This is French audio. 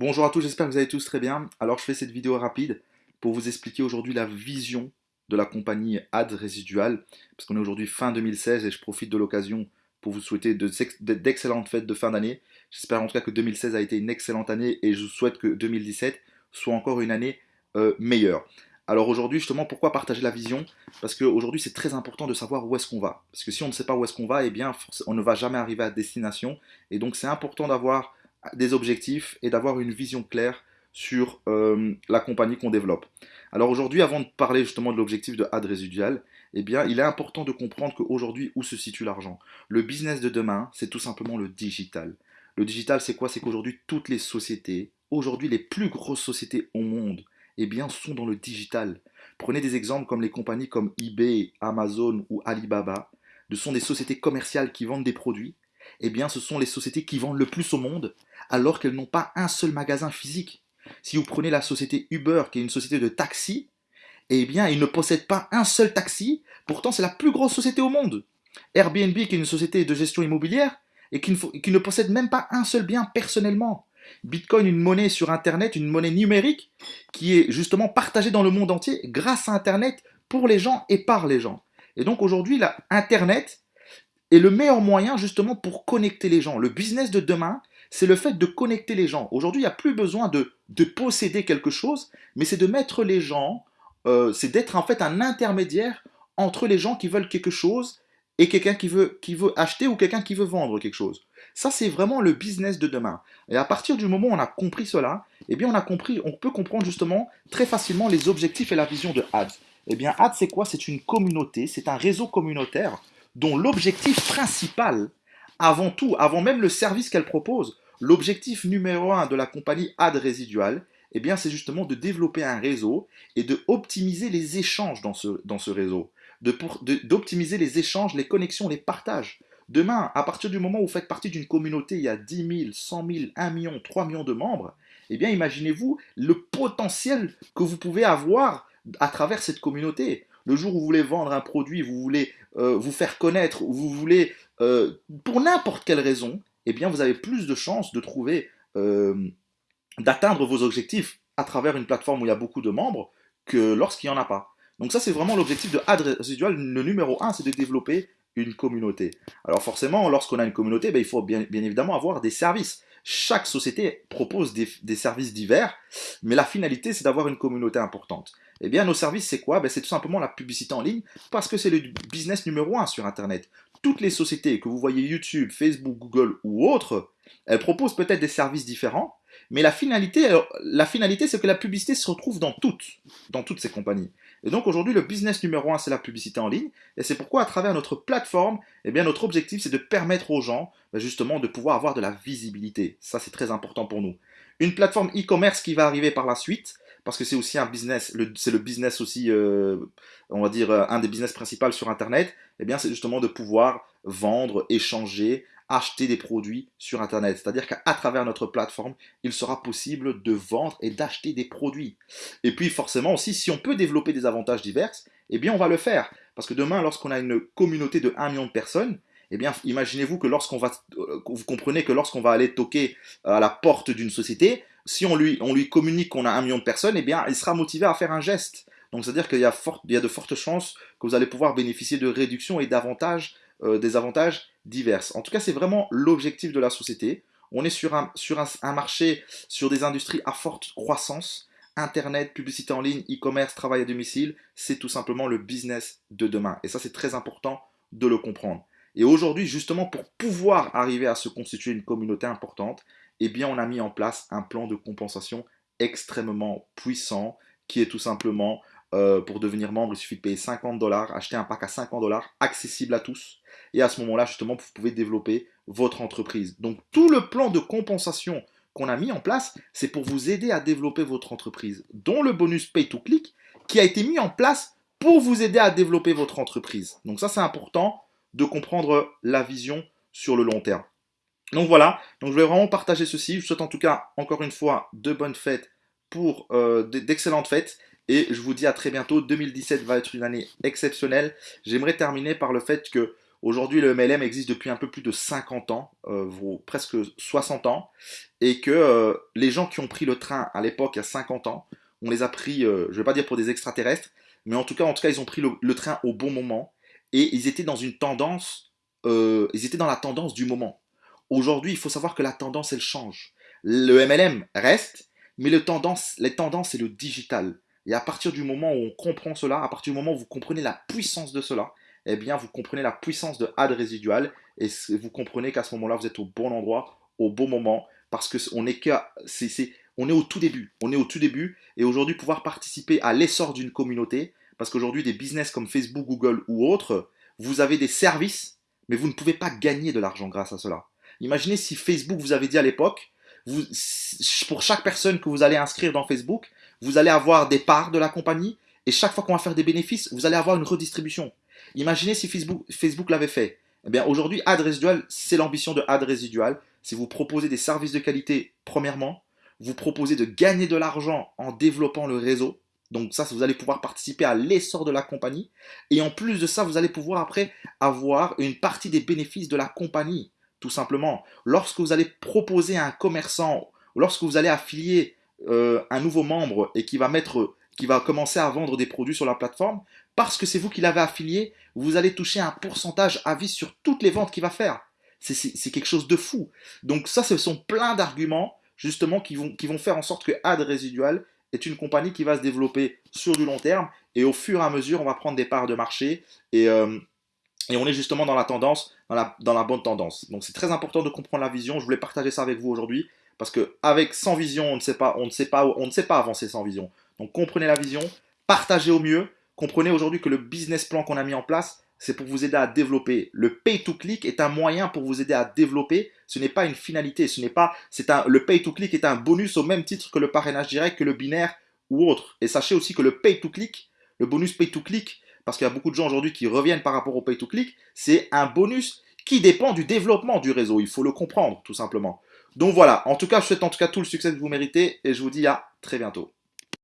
Bonjour à tous, j'espère que vous allez tous très bien. Alors je fais cette vidéo rapide pour vous expliquer aujourd'hui la vision de la compagnie Ad Residual, parce qu'on est aujourd'hui fin 2016 et je profite de l'occasion pour vous souhaiter d'excellentes fêtes de fin d'année. J'espère en tout cas que 2016 a été une excellente année et je souhaite que 2017 soit encore une année euh, meilleure. Alors aujourd'hui, justement, pourquoi partager la vision? Parce qu'aujourd'hui, c'est très important de savoir où est-ce qu'on va. Parce que si on ne sait pas où est-ce qu'on va, eh bien, on ne va jamais arriver à destination. Et donc, c'est important d'avoir des objectifs et d'avoir une vision claire sur euh, la compagnie qu'on développe. Alors aujourd'hui, avant de parler justement de l'objectif de ad résidual, eh bien, il est important de comprendre qu'aujourd'hui, où se situe l'argent? Le business de demain, c'est tout simplement le digital. Le digital, c'est quoi? C'est qu'aujourd'hui, toutes les sociétés, aujourd'hui les plus grosses sociétés au monde, eh bien, sont dans le digital. Prenez des exemples comme les compagnies comme eBay, Amazon ou Alibaba. Ce sont des sociétés commerciales qui vendent des produits. Eh bien, ce sont les sociétés qui vendent le plus au monde alors qu'elles n'ont pas un seul magasin physique. Si vous prenez la société Uber, qui est une société de taxi, eh bien, ils ne possèdent pas un seul taxi, pourtant c'est la plus grosse société au monde. Airbnb, qui est une société de gestion immobilière, et qui ne, possède même pas un seul bien personnellement. Bitcoin, une monnaie sur Internet, une monnaie numérique, qui est justement partagée dans le monde entier grâce à Internet pour les gens et par les gens. Et donc aujourd'hui, Internet est le meilleur moyen justement pour connecter les gens. Le business de demain, c'est le fait de connecter les gens. Aujourd'hui, il n'y a plus besoin de, posséder quelque chose, mais c'est de mettre les gens, euh, c'est d'être en fait un intermédiaire entre les gens qui veulent quelque chose et quelqu'un qui veut, qui veut acheter ou quelqu'un qui veut vendre quelque chose. Ça, c'est vraiment le business de demain. Et à partir du moment où on a compris cela, eh bien, on a compris, on peut comprendre justement très facilement les objectifs et la vision de Ads. Eh bien, Ads, c'est quoi? C'est une communauté, c'est un réseau communautaire dont l'objectif principal, avant tout, avant même le service qu'elle propose, L'objectif numéro un de la compagnie Ad Résidual, eh bien, c'est justement de développer un réseau et de optimiser les échanges dans ce, dans ce réseau, d'optimiser les échanges, les connexions, les partages. Demain, à partir du moment où vous faites partie d'une communauté, il y a 10 000, 100 000, 1 million, 3 millions de membres, eh bien, imaginez-vous le potentiel que vous pouvez avoir à travers cette communauté. Le jour où vous voulez vendre un produit, vous voulez euh, vous faire connaître, ou vous voulez, euh, pour n'importe quelle raison, eh bien vous avez plus de chances de trouver, euh, d'atteindre vos objectifs à travers une plateforme où il y a beaucoup de membres que lorsqu'il n'y en a pas. Donc ça c'est vraiment l'objectif de Ad Residual. Le numéro 1 c'est de développer une communauté. Alors forcément, lorsqu'on a une communauté, ben, il faut bien, évidemment avoir des services. Chaque société propose des, services divers, mais la finalité, c'est d'avoir une communauté importante. Eh bien, nos services, c'est quoi? Ben, C'est tout simplement la publicité en ligne, parce que c'est le business numéro un sur Internet toutes les sociétés que vous voyez YouTube, Facebook, Google ou autres, elles proposent peut-être des services différents, mais la finalité, la finalité c'est que la publicité se retrouve dans toutes, dans toutes ces compagnies. Et donc aujourd'hui, le business numéro un, c'est la publicité en ligne, et c'est pourquoi à travers notre plateforme, eh bien, notre objectif, c'est de permettre aux gens, ben, justement, de pouvoir avoir de la visibilité. Ça, c'est très important pour nous. Une plateforme e-commerce qui va arriver par la suite, parce que c'est aussi un business, c'est le business aussi, euh, on va dire, euh, un des business principaux sur Internet, eh bien, c'est justement de pouvoir vendre, échanger, acheter des produits sur Internet. C'est-à-dire qu'à travers notre plateforme, il sera possible de vendre et d'acheter des produits. Et puis forcément aussi, si on peut développer des avantages divers, eh bien on va le faire. Parce que demain, lorsqu'on a une communauté de 1 million de personnes, eh bien, imaginez-vous que lorsqu'on va, euh, vous comprenez que lorsqu'on va aller toquer à la porte d'une société, si on lui, on lui communique qu'on a un million de personnes, eh bien, il sera motivé à faire un geste. Donc, c'est-à-dire qu'il y, a y a de fortes chances que vous allez pouvoir bénéficier de réductions et d'avantages, euh, des avantages divers. En tout cas, c'est vraiment l'objectif de la société. On est sur, un, sur un, marché, sur des industries à forte croissance. Internet, publicité en ligne, e-commerce, travail à domicile, c'est tout simplement le business de demain. Et ça, c'est très important de le comprendre. Et aujourd'hui, justement, pour pouvoir arriver à se constituer une communauté importante, eh bien, on a mis en place un plan de compensation extrêmement puissant qui est tout simplement euh, pour devenir membre, il suffit de payer 50 dollars, acheter un pack à 50 dollars, accessible à tous. Et à ce moment-là, justement, vous pouvez développer votre entreprise. Donc, tout le plan de compensation qu'on a mis en place, c'est pour vous aider à développer votre entreprise, dont le bonus Pay to Click qui a été mis en place pour vous aider à développer votre entreprise. Donc ça, c'est important de comprendre la vision sur le long terme. Donc voilà, donc je vais vraiment partager ceci. Je vous souhaite en tout cas, encore une fois, de bonnes fêtes pour euh, d'excellentes fêtes. Et je vous dis à très bientôt. 2017 va être une année exceptionnelle. J'aimerais terminer par le fait que Aujourd'hui, le MLM existe depuis un peu plus de 50 ans, euh, presque 60 ans, et que euh, les gens qui ont pris le train à l'époque, il y a 50 ans, on les a pris, euh, je ne vais pas dire pour des extraterrestres, mais en tout cas, en tout cas, ils ont pris le, train au bon moment, et ils étaient dans une tendance, ils étaient dans la tendance du moment. Aujourd'hui, il faut savoir que la tendance, elle change. Le MLM reste, mais le tendance, les tendances, c'est le digital. Et à partir du moment où on comprend cela, à partir du moment où vous comprenez la puissance de cela, eh bien, vous comprenez la puissance de ad résidual et vous comprenez qu'à ce moment-là, vous êtes au bon endroit, au bon moment, parce que on est, est au tout début. On est au tout début et aujourd'hui, pouvoir participer à l'essor d'une communauté, parce qu'aujourd'hui, des business comme Facebook, Google ou autres, vous avez des services, mais vous ne pouvez pas gagner de l'argent grâce à cela. Imaginez si Facebook vous avait dit à l'époque, pour chaque personne que vous allez inscrire dans Facebook, vous allez avoir des parts de la compagnie et chaque fois qu'on va faire des bénéfices, vous allez avoir une redistribution. Imaginez si Facebook, Facebook l'avait fait. Eh bien, aujourd'hui, Ad Résidual, c'est l'ambition de Ad Résidual. C'est vous proposer des services de qualité, premièrement. Vous proposez de gagner de l'argent en développant le réseau. Donc ça, vous allez pouvoir participer à l'essor de la compagnie. Et en plus de ça, vous allez pouvoir après avoir une partie des bénéfices de la compagnie. Tout simplement, lorsque vous allez proposer à un commerçant, lorsque vous allez affilier euh, un nouveau membre et qui va mettre qui va commencer à vendre des produits sur la plateforme, parce que c'est vous qui l'avez affilié, vous allez toucher un pourcentage à vie sur toutes les ventes qu'il va faire. C'est quelque chose de fou. Donc ça, ce sont plein d'arguments justement qui vont, qui vont faire en sorte que Ad Residual est une compagnie qui va se développer sur du long terme et au fur et à mesure, on va prendre des parts de marché et, euh, et on est justement dans la tendance, dans la, bonne tendance. Donc c'est très important de comprendre la vision. Je voulais partager ça avec vous aujourd'hui parce que avec sans vision, on ne sait pas, on ne sait pas, on ne sait pas avancer sans vision. Donc comprenez la vision, partagez au mieux. Comprenez aujourd'hui que le business plan qu'on a mis en place, c'est pour vous aider à développer. Le pay to click est un moyen pour vous aider à développer. Ce n'est pas une finalité. Ce n'est pas, c'est un, le pay to click est un bonus au même titre que le parrainage direct, que le binaire ou autre. Et sachez aussi que le pay to click, le bonus pay to click, parce qu'il y a beaucoup de gens aujourd'hui qui reviennent par rapport au pay to click, c'est un bonus qui dépend du développement du réseau. Il faut le comprendre, tout simplement. Donc voilà. En tout cas, je souhaite en tout cas tout le succès que vous méritez et je vous dis à très bientôt.